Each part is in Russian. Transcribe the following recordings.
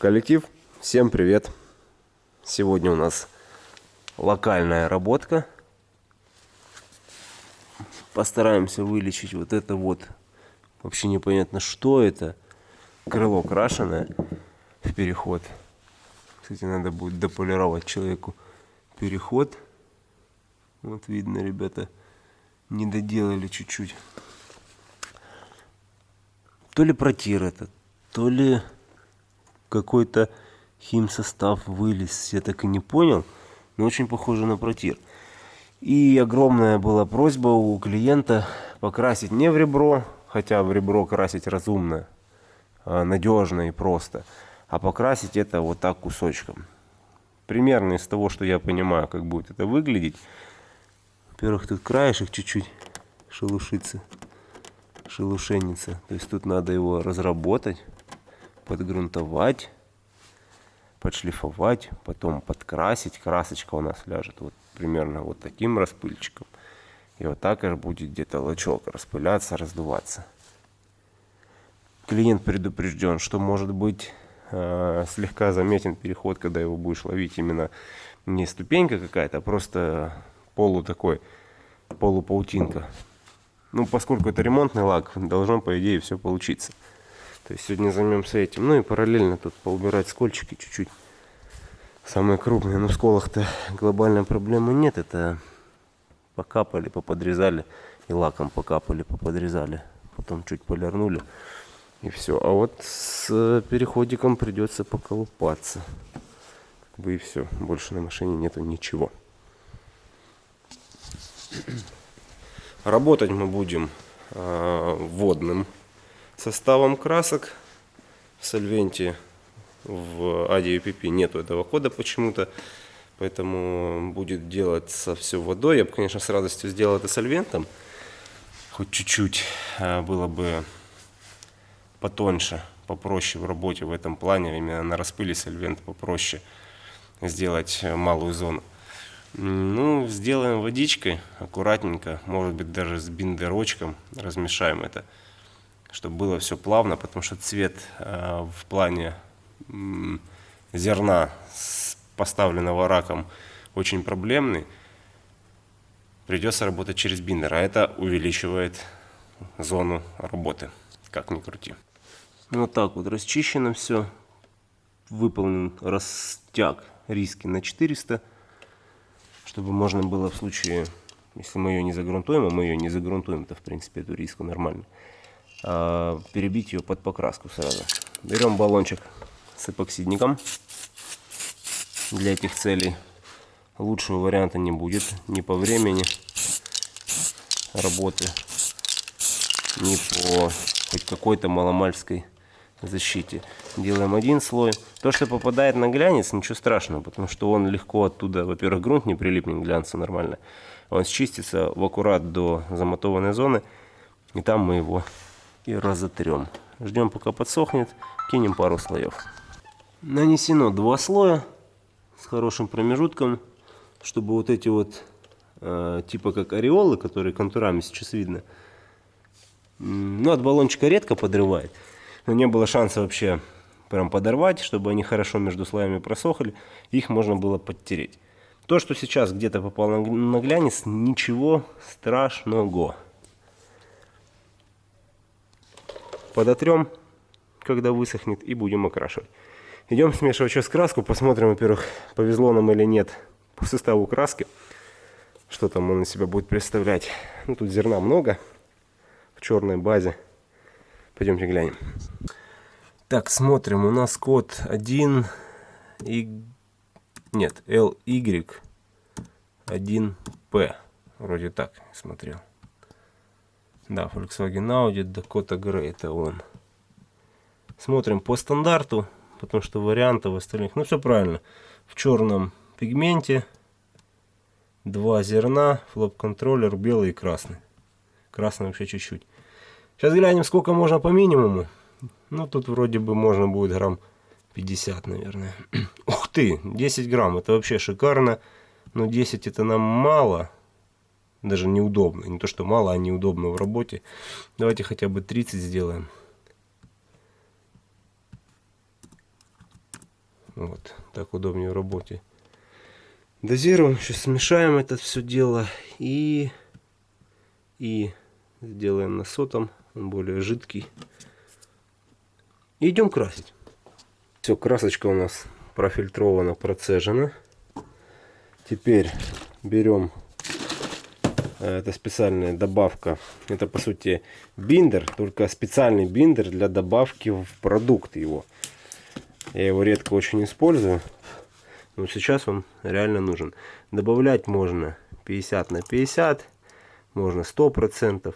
Коллектив, всем привет! Сегодня у нас локальная работка. Постараемся вылечить вот это вот. Вообще непонятно, что это. Крыло крашеное в переход. Кстати, надо будет дополировать человеку переход. Вот видно, ребята, не доделали чуть-чуть. То ли протир это, то ли какой-то химсостав вылез, я так и не понял, но очень похоже на протир. И огромная была просьба у клиента покрасить не в ребро, хотя в ребро красить разумно, а надежно и просто, а покрасить это вот так кусочком. Примерно из того, что я понимаю, как будет это выглядеть. Во-первых, тут краешек чуть-чуть шелушится, шелушенится. То есть тут надо его разработать подгрунтовать, подшлифовать, потом подкрасить. Красочка у нас ляжет вот примерно вот таким распыльчиком. И вот так аж будет где-то лачок распыляться, раздуваться. Клиент предупрежден, что может быть э, слегка заметен переход, когда его будешь ловить именно не ступенька какая-то, а просто полу такой, полупаутинка. Ну, поскольку это ремонтный лак, должно, по идее, все получиться. То есть сегодня займемся этим. Ну и параллельно тут поубирать скольчики чуть-чуть. Самые крупные. Но в сколах-то глобальной проблемы нет. Это покапали, поподрезали. И лаком покапали, поподрезали. Потом чуть полирнули. И все. А вот с переходиком придется поколупаться. Как бы и все. Больше на машине нету ничего. Работать мы будем э, водным составом красок в сольвенте в ADUPP нету этого кода почему-то, поэтому будет делаться все водой. Я бы, конечно, с радостью сделал это сольвентом, хоть чуть-чуть а, было бы потоньше, попроще в работе в этом плане, именно на распыле сольвент попроще сделать малую зону. Ну, сделаем водичкой, аккуратненько, может быть даже с биндерочком размешаем это чтобы было все плавно, потому что цвет э, в плане зерна, поставленного раком, очень проблемный. Придется работать через биндер, а это увеличивает зону работы, как ни крути. Вот так вот расчищено все. Выполнен растяг риски на 400, чтобы можно было в случае, если мы ее не загрунтуем, а мы ее не загрунтуем, то в принципе эту риску нормально а, перебить ее под покраску сразу. Берем баллончик с эпоксидником для этих целей. Лучшего варианта не будет ни по времени работы, ни по хоть какой-то маломальской защите. Делаем один слой. То, что попадает на глянец, ничего страшного, потому что он легко оттуда, во-первых, грунт не прилипнет к глянцу нормально. Он счистится в аккурат до замотованной зоны, и там мы его и разотрем. Ждем пока подсохнет, кинем пару слоев. Нанесено два слоя с хорошим промежутком, чтобы вот эти вот э, типа как ореолы, которые контурами сейчас видно, ну от баллончика редко подрывает, но не было шанса вообще прям подорвать, чтобы они хорошо между слоями просохли, их можно было подтереть. То, что сейчас где-то попало на глянец, ничего страшного. Подотрем, когда высохнет, и будем окрашивать. Идем смешивать сейчас краску, посмотрим, во-первых, повезло нам или нет по составу краски. Что там он из себя будет представлять. Ну, тут зерна много в черной базе. Пойдемте глянем. Так, смотрим. У нас код 1 и... Нет, LY 1P. Вроде так смотрел. Да, Volkswagen Audi, Dakota Grey, это он. Смотрим по стандарту, потому что вариантов остальных, ну все правильно. В черном пигменте, два зерна, флоп-контроллер, белый и красный. Красный вообще чуть-чуть. Сейчас глянем, сколько можно по минимуму. Ну, тут вроде бы можно будет грамм 50, наверное. Ух ты, 10 грамм, это вообще шикарно. Но 10 это нам мало даже неудобно. Не то, что мало, а неудобно в работе. Давайте хотя бы 30 сделаем. Вот, так удобнее в работе. Дозируем, сейчас смешаем это все дело и, и сделаем на сотом, он более жидкий. И идем красить. Все, красочка у нас профильтрована, процежена. Теперь берем, это специальная добавка, это по сути биндер, только специальный биндер для добавки в продукт его. Я его редко очень использую, но сейчас он реально нужен. Добавлять можно 50 на 50, можно 100%.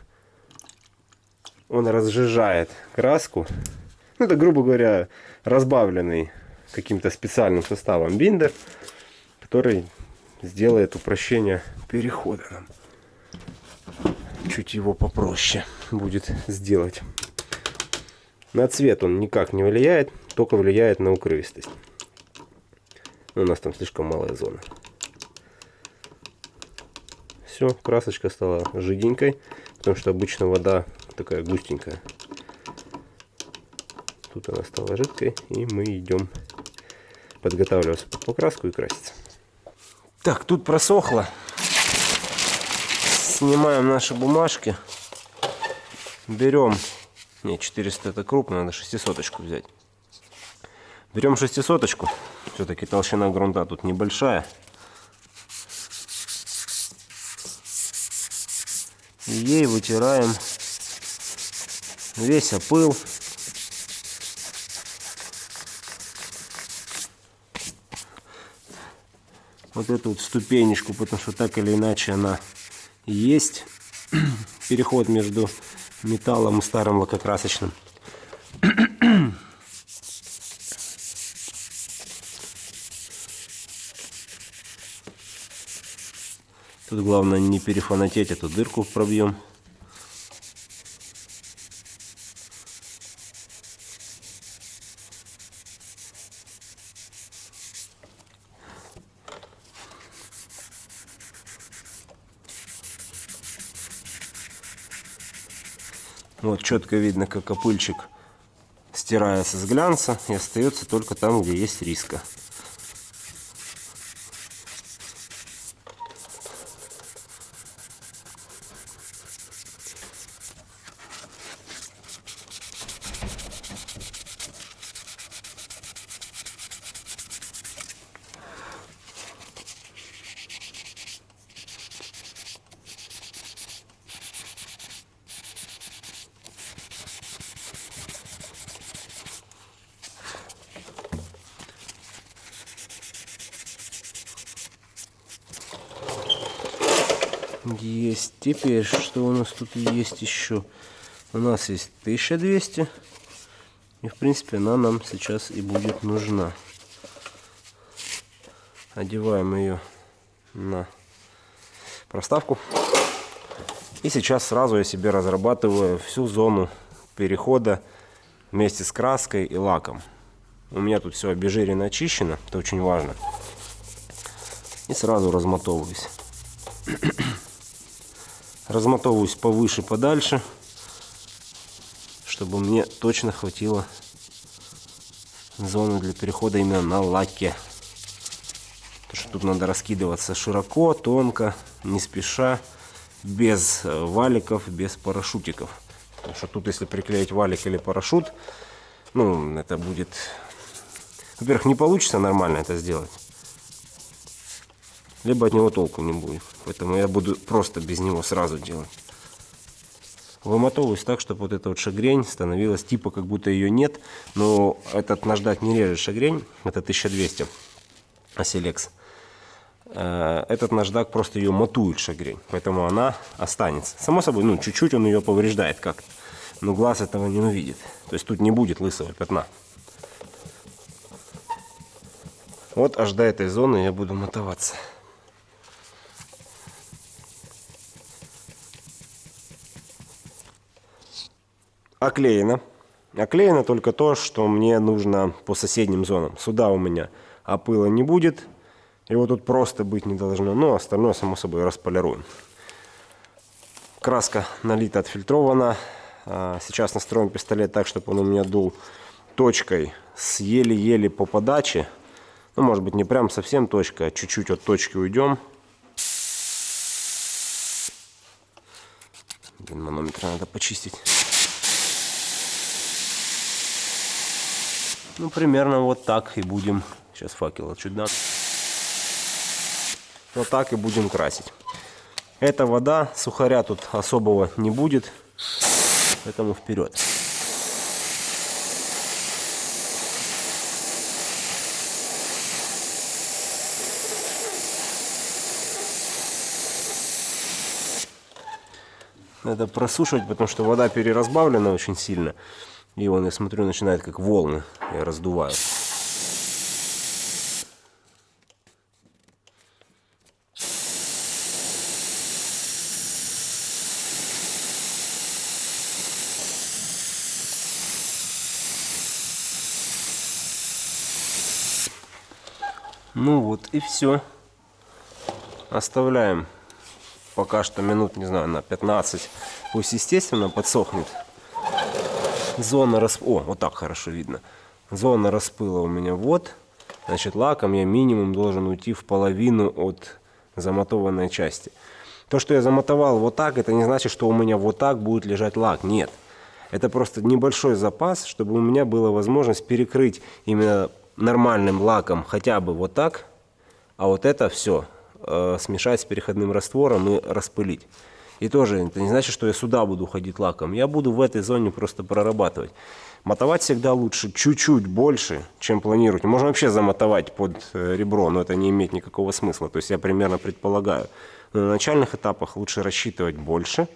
Он разжижает краску. Ну, это, грубо говоря, разбавленный каким-то специальным составом биндер, который сделает упрощение перехода нам. Чуть его попроще будет сделать. На цвет он никак не влияет, только влияет на укрывистость. У нас там слишком малая зона. Все, красочка стала жиденькой, потому что обычно вода такая густенькая. Тут она стала жидкой, и мы идем подготавливаться под покраску и краситься. Так, тут просохло. Снимаем наши бумажки. Берем... Не, 400 это крупно, надо 600 взять. Берем 600 Все-таки толщина грунта тут небольшая. И ей вытираем весь опыл. Вот эту вот ступенечку, потому что так или иначе она есть. Переход между металлом и старым лакокрасочным. Тут главное не перефанатеть эту дырку пробьем. Четко видно, как опыльчик стирается с глянца и остается только там, где есть риска. Есть. Теперь, что у нас тут есть еще? У нас есть 1200. И, в принципе, она нам сейчас и будет нужна. Одеваем ее на проставку. И сейчас сразу я себе разрабатываю всю зону перехода вместе с краской и лаком. У меня тут все обезжирено, очищено, это очень важно. И сразу размотовываюсь размотовываюсь повыше, подальше, чтобы мне точно хватило зоны для перехода именно на лаке. Потому что тут надо раскидываться широко, тонко, не спеша, без э, валиков, без парашютиков. Потому что тут, если приклеить валик или парашют, ну, это будет... Во-первых, не получится нормально это сделать либо от него толку не будет. Поэтому я буду просто без него сразу делать. Вымотовываюсь так, чтобы вот эта вот шагрень становилась типа как будто ее нет. Но этот наждак не режет шагрень. Это 1200 Оселекс. Э, этот наждак просто ее матует шагрень. Поэтому она останется. Само собой, ну чуть-чуть он ее повреждает как-то. Но глаз этого не увидит. То есть тут не будет лысого пятна. Вот аж до этой зоны я буду мотоваться. Оклеено. Оклеено только то, что мне нужно по соседним зонам. Сюда у меня опыла не будет. Его тут просто быть не должно. Но остальное, само собой, располируем. Краска налита, отфильтрована. А, сейчас настроим пистолет так, чтобы он у меня дул точкой с еле-еле по подаче. Ну, может быть, не прям совсем точка, а чуть-чуть от точки уйдем. Блин, манометр надо почистить. Ну, примерно вот так и будем. Сейчас факел дам. Вот так и будем красить. Эта вода, сухаря тут особого не будет. Поэтому вперед. Надо просушивать, потому что вода переразбавлена очень сильно. И он, я смотрю, начинает как волны. Я раздуваю. Ну вот и все. Оставляем пока что минут, не знаю, на 15. Пусть, естественно, подсохнет. Зона распыла. О, вот так хорошо видно. Зона распыла у меня вот. Значит, лаком я минимум должен уйти в половину от замотованной части. То, что я замотовал вот так, это не значит, что у меня вот так будет лежать лак. Нет. Это просто небольшой запас, чтобы у меня была возможность перекрыть именно нормальным лаком хотя бы вот так, а вот это все э, смешать с переходным раствором и распылить. И тоже это не значит, что я сюда буду ходить лаком. Я буду в этой зоне просто прорабатывать. Мотовать всегда лучше чуть-чуть больше, чем планировать. Можно вообще замотовать под э, ребро, но это не имеет никакого смысла. То есть я примерно предполагаю. Но на начальных этапах лучше рассчитывать больше,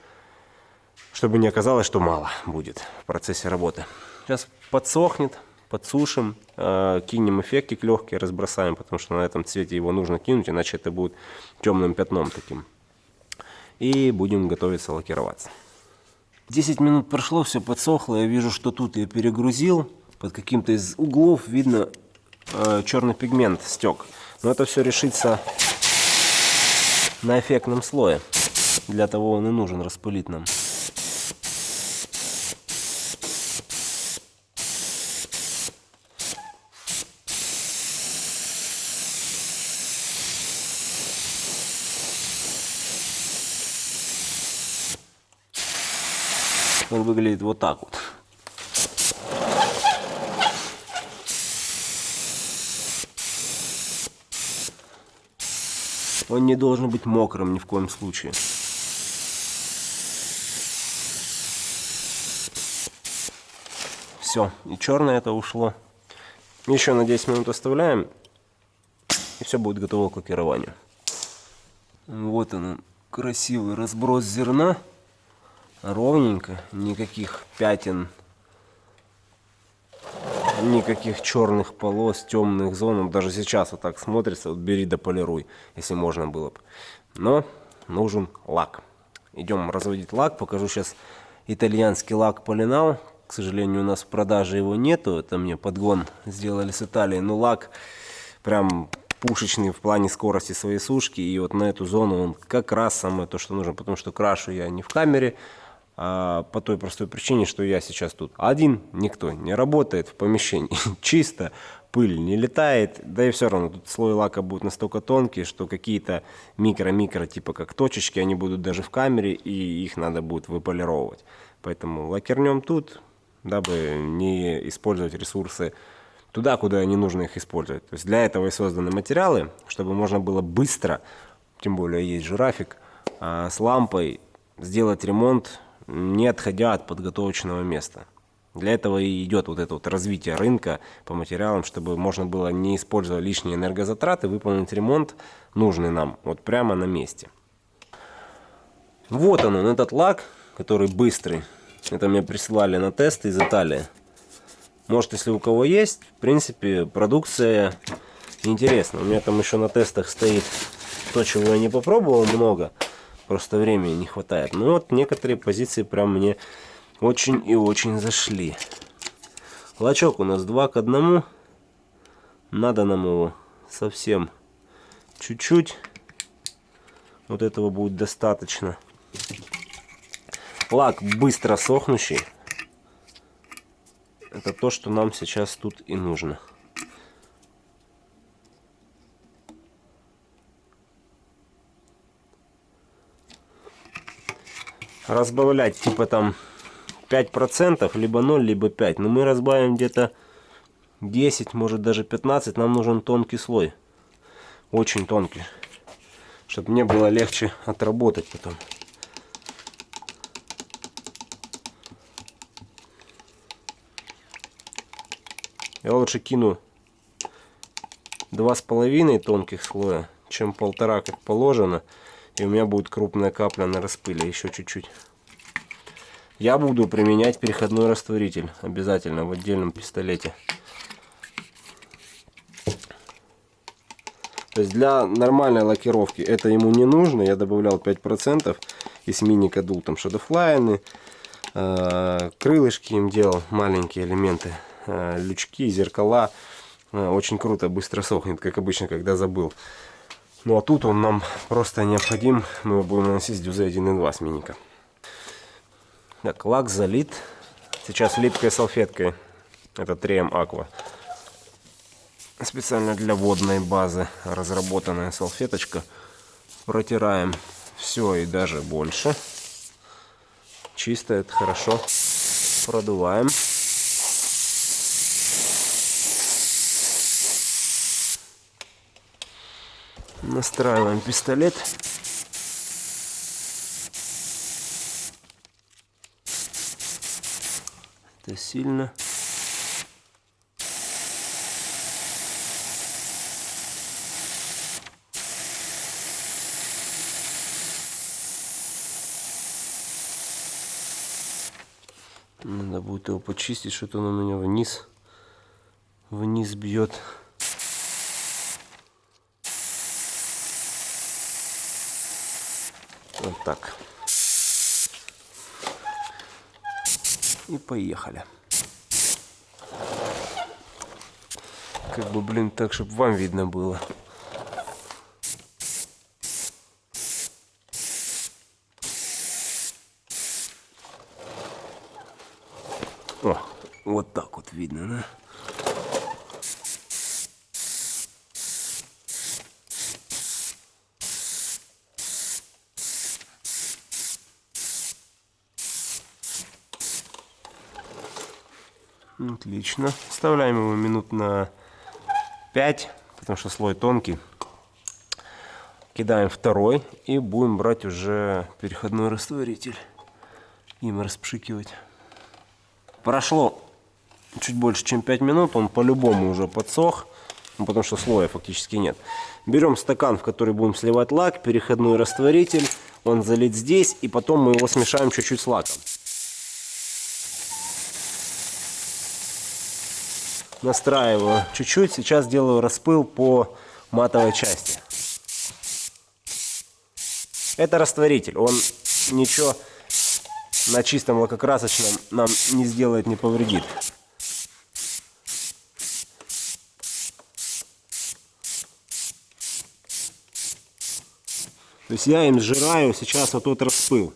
чтобы не оказалось, что мало будет в процессе работы. Сейчас подсохнет, подсушим, э, кинем эффектик легкий, разбросаем, потому что на этом цвете его нужно кинуть, иначе это будет темным пятном таким. И будем готовиться лакироваться. 10 минут прошло, все подсохло, я вижу, что тут я перегрузил, под каким-то из углов видно э, черный пигмент стек. Но это все решится на эффектном слое. Для того он и нужен распылить нам. Выглядит вот так вот. Он не должен быть мокрым ни в коем случае. Все, и черное это ушло. Еще на 10 минут оставляем, и все будет готово к лакированию. Вот он, красивый разброс зерна ровненько, никаких пятен, никаких черных полос, темных зон. Даже сейчас вот так смотрится, вот бери да полируй, если можно было бы. Но нужен лак. Идем разводить лак, покажу сейчас итальянский лак Полинал. К сожалению, у нас в продаже его нету, это мне подгон сделали с Италии, но лак прям пушечный в плане скорости своей сушки. И вот на эту зону он как раз самое то, что нужно, потому что крашу я не в камере, а, по той простой причине, что я сейчас тут один, никто не работает в помещении, чисто, пыль не летает, да и все равно тут слой лака будет настолько тонкий, что какие-то микро-микро, типа как точечки, они будут даже в камере, и их надо будет выполировывать. Поэтому лакернем тут, дабы не использовать ресурсы туда, куда не нужно их использовать. То есть для этого и созданы материалы, чтобы можно было быстро, тем более есть жирафик, а, с лампой сделать ремонт не отходя от подготовочного места. Для этого и идет вот это вот развитие рынка по материалам, чтобы можно было, не используя лишние энергозатраты, выполнить ремонт, нужный нам, вот прямо на месте. Вот он, этот лак, который быстрый. Это мне присылали на тест из Италии. Может, если у кого есть, в принципе, продукция интересна. У меня там еще на тестах стоит то, чего я не попробовал много. Просто времени не хватает. Ну вот некоторые позиции прям мне очень и очень зашли. Лачок у нас 2 к 1. Надо нам его совсем чуть-чуть. Вот этого будет достаточно. Лак быстро сохнущий. Это то, что нам сейчас тут и нужно. Разбавлять типа там 5%, либо 0, либо 5. Но мы разбавим где-то 10, может даже 15. Нам нужен тонкий слой. Очень тонкий. Чтобы мне было легче отработать потом. Я лучше кину два с половиной тонких слоя, чем полтора, как положено. И у меня будет крупная капля на распыле, еще чуть-чуть. Я буду применять переходной растворитель обязательно в отдельном пистолете. То есть для нормальной лакировки это ему не нужно. Я добавлял 5% из мини-кадул, там шадофлайны, э, крылышки им делал, маленькие элементы, э, лючки, зеркала. Э, очень круто, быстро сохнет, как обычно, когда забыл. Ну а тут он нам просто необходим. Мы его будем наносить с дюзы 1.2 с миника. Так, лак залит. Сейчас липкой салфеткой. Это 3M Aqua. Специально для водной базы разработанная салфеточка. Протираем все и даже больше. Чисто, это хорошо. Продуваем. Настраиваем пистолет. Это сильно. Надо будет его почистить, что-то он у меня вниз, вниз бьет. Вот так. И поехали. Как бы, блин, так, чтобы вам видно было. О, вот так вот видно, да? Отлично. Вставляем его минут на 5, потому что слой тонкий. Кидаем второй и будем брать уже переходной растворитель. Им распшикивать. Прошло чуть больше, чем 5 минут. Он по-любому уже подсох, ну, потому что слоя фактически нет. Берем стакан, в который будем сливать лак, переходной растворитель. Он залит здесь, и потом мы его смешаем чуть-чуть с лаком. Настраиваю чуть-чуть. Сейчас делаю распыл по матовой части. Это растворитель. Он ничего на чистом лакокрасочном нам не сделает, не повредит. То есть я им сжираю сейчас вот тот распыл.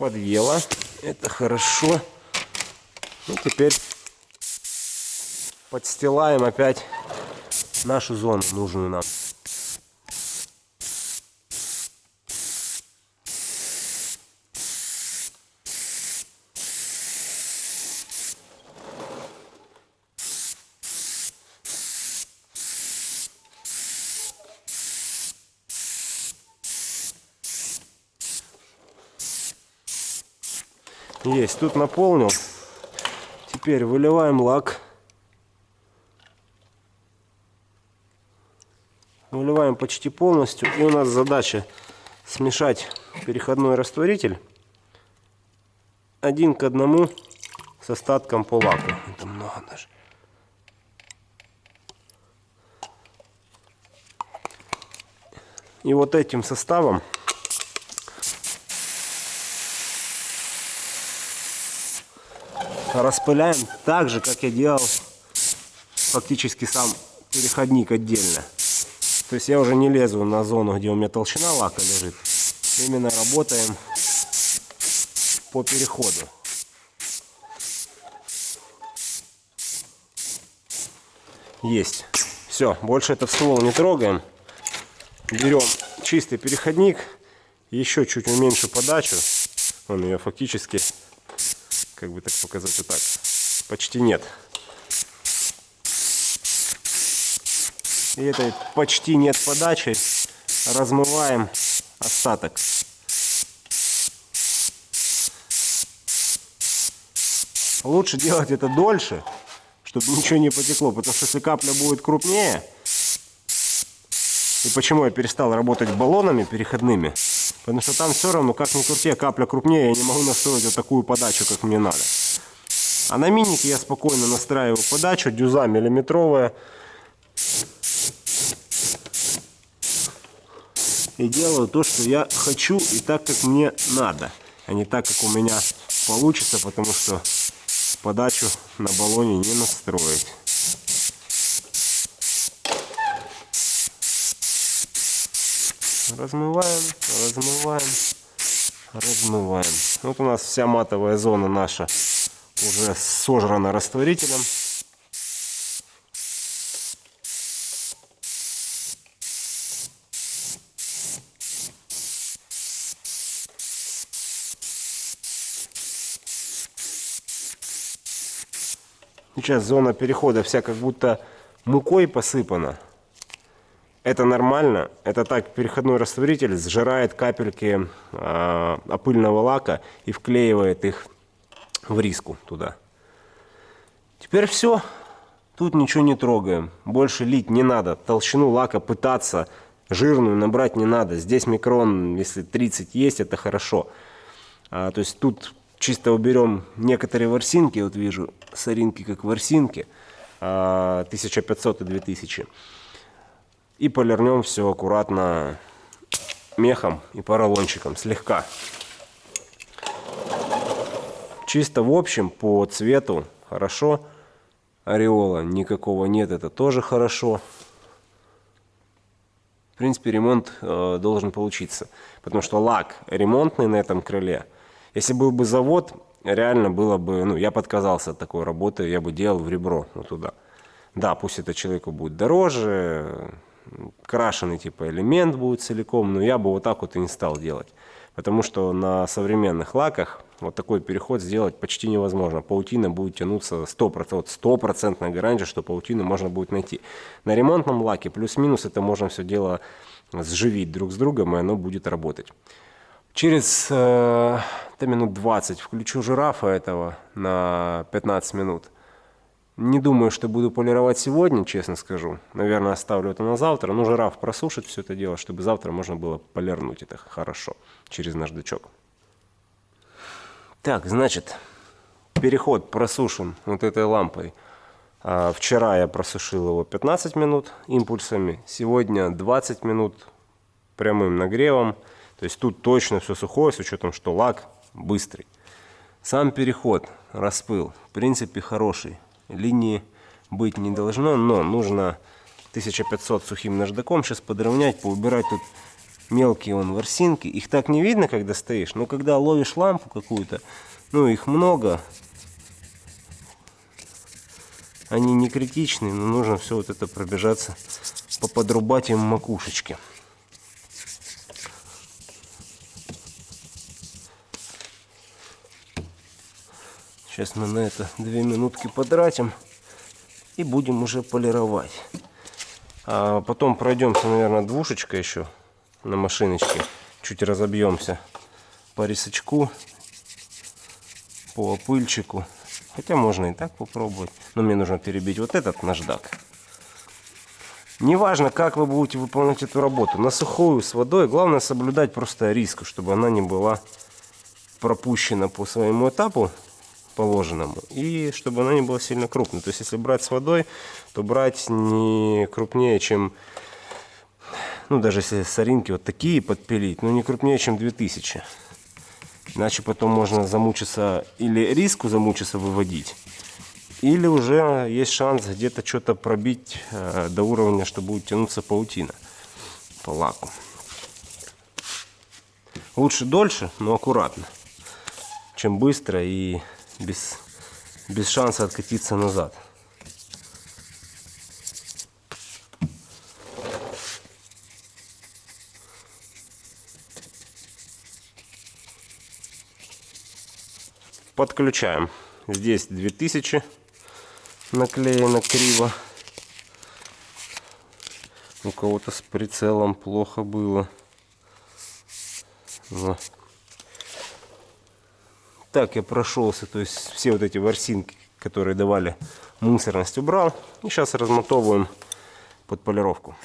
Подъела. Это хорошо. Ну, теперь подстилаем опять нашу зону, нужную нам. Есть, тут наполнил. Теперь выливаем лак. Выливаем почти полностью. И у нас задача смешать переходной растворитель один к одному с остатком по лаку. Это много даже. И вот этим составом распыляем так же, как я делал фактически сам переходник отдельно. То есть я уже не лезу на зону, где у меня толщина лака лежит. Именно работаем по переходу. Есть. Все, больше этот ствол не трогаем. берем чистый переходник, еще чуть уменьшу подачу. Он ее фактически, как бы так показать, вот так, почти нет. И этой почти нет подачи размываем остаток. Лучше делать это дольше, чтобы ничего не потекло, потому что если капля будет крупнее, и почему я перестал работать баллонами переходными, потому что там все равно, как ни крути, капля крупнее, я не могу настроить вот такую подачу, как мне надо. А на минике я спокойно настраиваю подачу, дюза миллиметровая, и делаю то, что я хочу и так, как мне надо, а не так, как у меня получится, потому что подачу на баллоне не настроить. Размываем, размываем, размываем. Вот у нас вся матовая зона наша уже сожрана растворителем. Сейчас зона перехода вся как будто мукой посыпана. Это нормально. Это так переходной растворитель сжирает капельки э, опыльного лака и вклеивает их в риску туда. Теперь все. Тут ничего не трогаем. Больше лить не надо. Толщину лака пытаться жирную набрать не надо. Здесь микрон, если 30 есть, это хорошо. А, то есть тут чисто уберем некоторые ворсинки, вот вижу соринки как ворсинки, 1500 а, и 2000. И полирнем все аккуратно мехом и поролончиком, слегка. Чисто в общем по цвету хорошо. Ореола никакого нет, это тоже хорошо. В принципе, ремонт э, должен получиться. Потому что лак ремонтный на этом крыле – если был бы завод, реально было бы, ну, я подказался от такой работы, я бы делал в ребро, ну, туда. Да, пусть это человеку будет дороже, крашеный типа элемент будет целиком, но я бы вот так вот и не стал делать. Потому что на современных лаках вот такой переход сделать почти невозможно. Паутина будет тянуться 100%, стопроцентная гарантия, что паутину можно будет найти. На ремонтном лаке плюс-минус это можно все дело сживить друг с другом, и оно будет работать. Через э, минут 20 включу жирафа этого на 15 минут. Не думаю, что буду полировать сегодня, честно скажу. Наверное, оставлю это на завтра. Но жираф просушит все это дело, чтобы завтра можно было полирнуть это хорошо через наждачок. Так, значит, переход просушен вот этой лампой. А, вчера я просушил его 15 минут импульсами. Сегодня 20 минут прямым нагревом. То есть тут точно все сухое, с учетом, что лак быстрый. Сам переход, распыл, в принципе хороший. Линии быть не должно, но нужно 1500 сухим наждаком сейчас подровнять, поубирать тут мелкие вон ворсинки. Их так не видно, когда стоишь, но когда ловишь лампу какую-то, ну их много, они не критичны, но нужно все вот это пробежаться, поподрубать им макушечки. Сейчас мы на это две минутки потратим и будем уже полировать. А потом пройдемся, наверное, двушечка еще на машиночке. Чуть разобьемся по рисочку, по опыльчику. Хотя можно и так попробовать. Но мне нужно перебить вот этот наждак. Неважно, как вы будете выполнять эту работу. На сухую, с водой. Главное соблюдать просто риск, чтобы она не была пропущена по своему этапу положенному. И чтобы она не была сильно крупной. То есть, если брать с водой, то брать не крупнее, чем... Ну, даже если соринки вот такие подпилить, но не крупнее, чем 2000. Иначе потом можно замучиться, или риску замучиться выводить, или уже есть шанс где-то что-то пробить э, до уровня, что будет тянуться паутина по лаку. Лучше дольше, но аккуратно, чем быстро и без, без шанса откатиться назад. Подключаем. Здесь 2000 наклеено криво. У кого-то с прицелом плохо было. Но так я прошелся, то есть все вот эти ворсинки, которые давали мусорность, убрал. И сейчас размотовываем под полировку.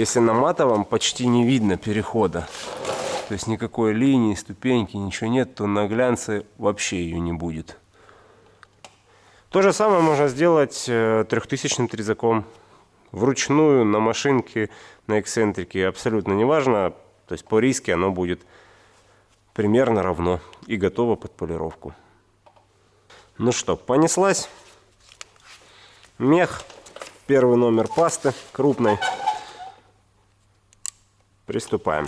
Если на матовом почти не видно перехода, то есть никакой линии, ступеньки, ничего нет, то на глянце вообще ее не будет. То же самое можно сделать э, трехтысячным трезаком. Вручную, на машинке, на эксцентрике, абсолютно неважно. То есть по риске оно будет примерно равно и готово под полировку. Ну что, понеслась. Мех. Первый номер пасты крупной. Приступаем.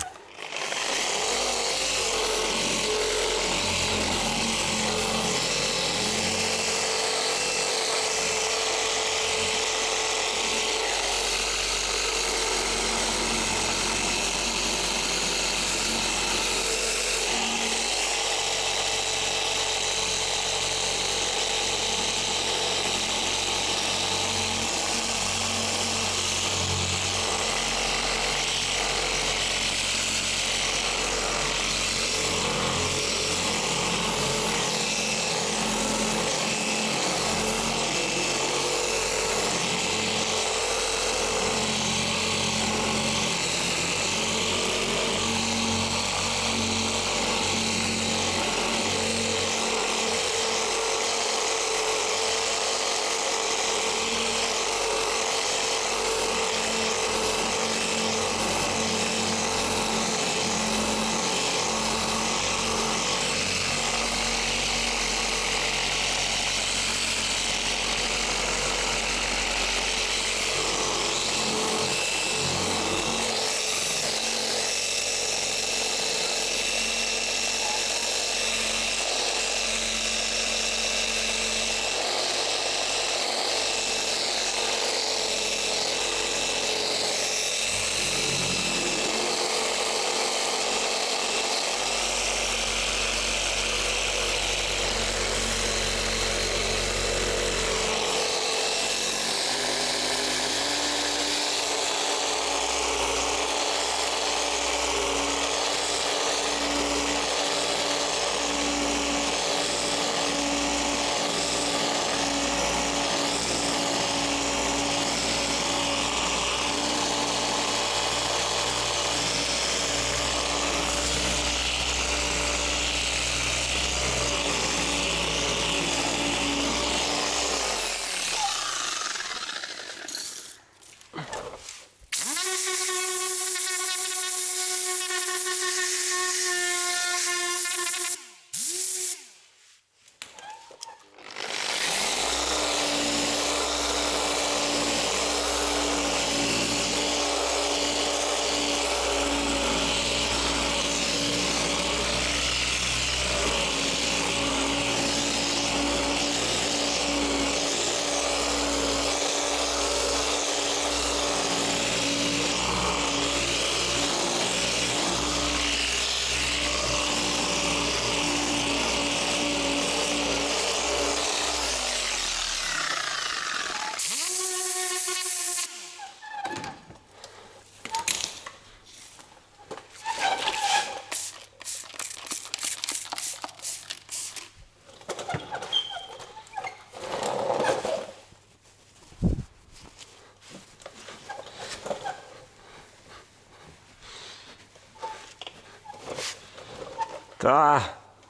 Да,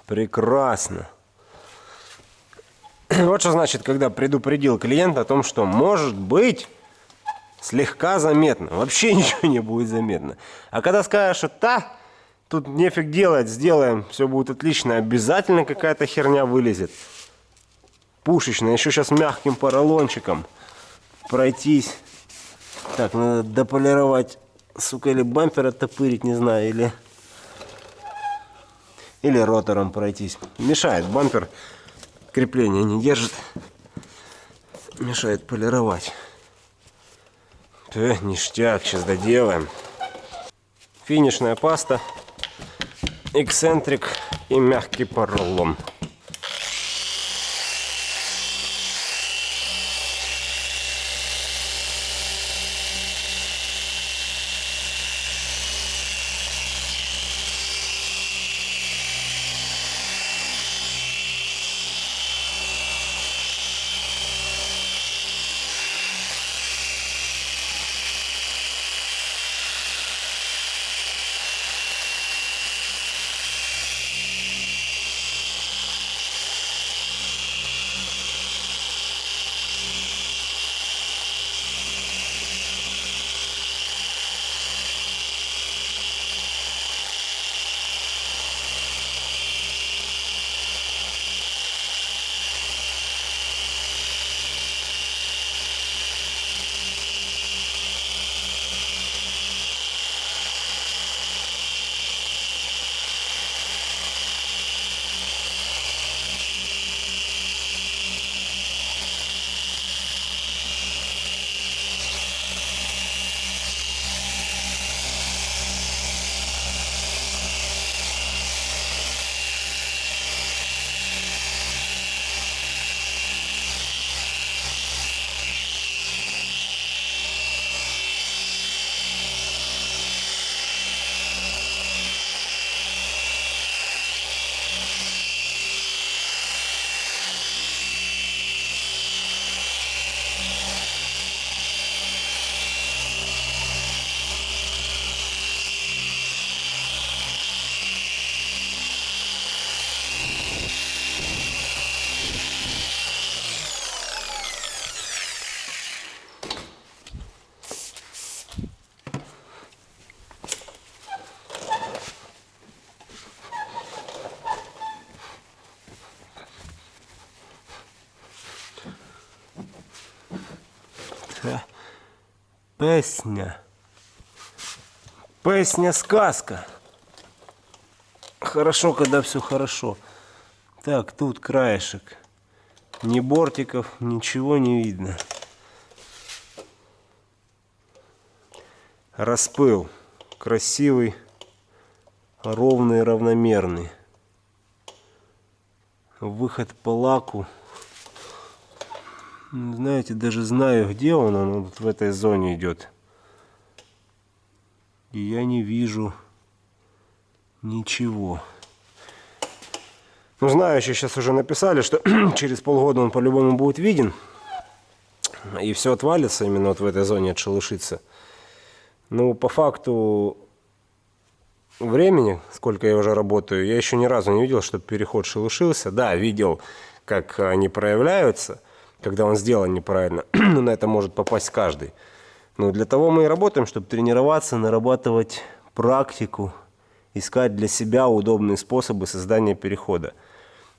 прекрасно. Вот что значит, когда предупредил клиента о том, что может быть слегка заметно. Вообще ничего не будет заметно. А когда скажешь, что та, тут нефиг делать, сделаем, все будет отлично, обязательно какая-то херня вылезет. Пушечная, еще сейчас мягким поролончиком пройтись. Так, надо дополировать, сука, или бампер оттопырить, не знаю, или... Или ротором пройтись. Мешает бампер, крепление не держит. Мешает полировать. Э, ништяк, сейчас доделаем. Финишная паста, эксцентрик и мягкий поролон. Песня. Песня сказка. Хорошо, когда все хорошо. Так, тут краешек. Ни бортиков, ничего не видно. Распыл. Красивый, ровный, равномерный. Выход по лаку знаете, даже знаю, где он, он вот в этой зоне идет. И я не вижу ничего. Ну, знающие сейчас уже написали, что через полгода он по-любому будет виден. И все отвалится именно вот в этой зоне, отшелушится. Ну, по факту времени, сколько я уже работаю, я еще ни разу не видел, чтобы переход шелушился. Да, видел, как они проявляются – когда он сделан неправильно. на это может попасть каждый. Но для того мы и работаем, чтобы тренироваться, нарабатывать практику, искать для себя удобные способы создания перехода.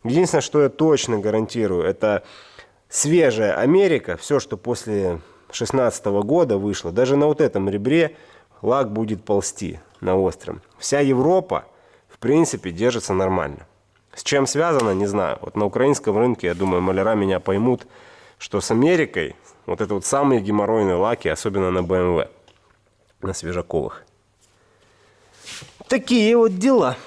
Единственное, что я точно гарантирую, это свежая Америка, все, что после 16 года вышло, даже на вот этом ребре лак будет ползти на остром. Вся Европа, в принципе, держится нормально. С чем связано, не знаю. Вот на украинском рынке, я думаю, маляра меня поймут, что с Америкой вот это вот самые геморройные лаки, особенно на BMW, на свежаковых. Такие вот дела.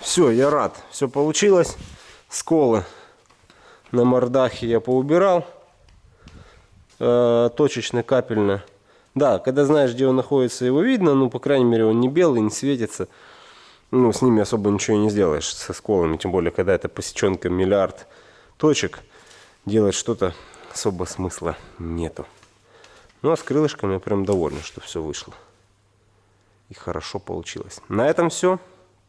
Все, я рад. Все получилось. Сколы на мордахе я поубирал. Э, точечно, капельно. Да, когда знаешь, где он находится, его видно. Ну, по крайней мере, он не белый, не светится. Ну, с ними особо ничего не сделаешь, со сколами. Тем более, когда это посеченка миллиард точек делать что-то особо смысла нету. Ну а с крылышками я прям доволен, что все вышло. И хорошо получилось. На этом все.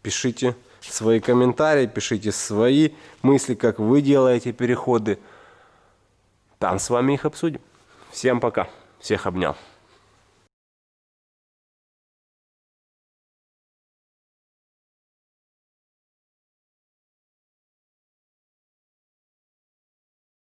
Пишите свои комментарии, пишите свои мысли, как вы делаете переходы. Там с вами их обсудим. Всем пока. Всех обнял.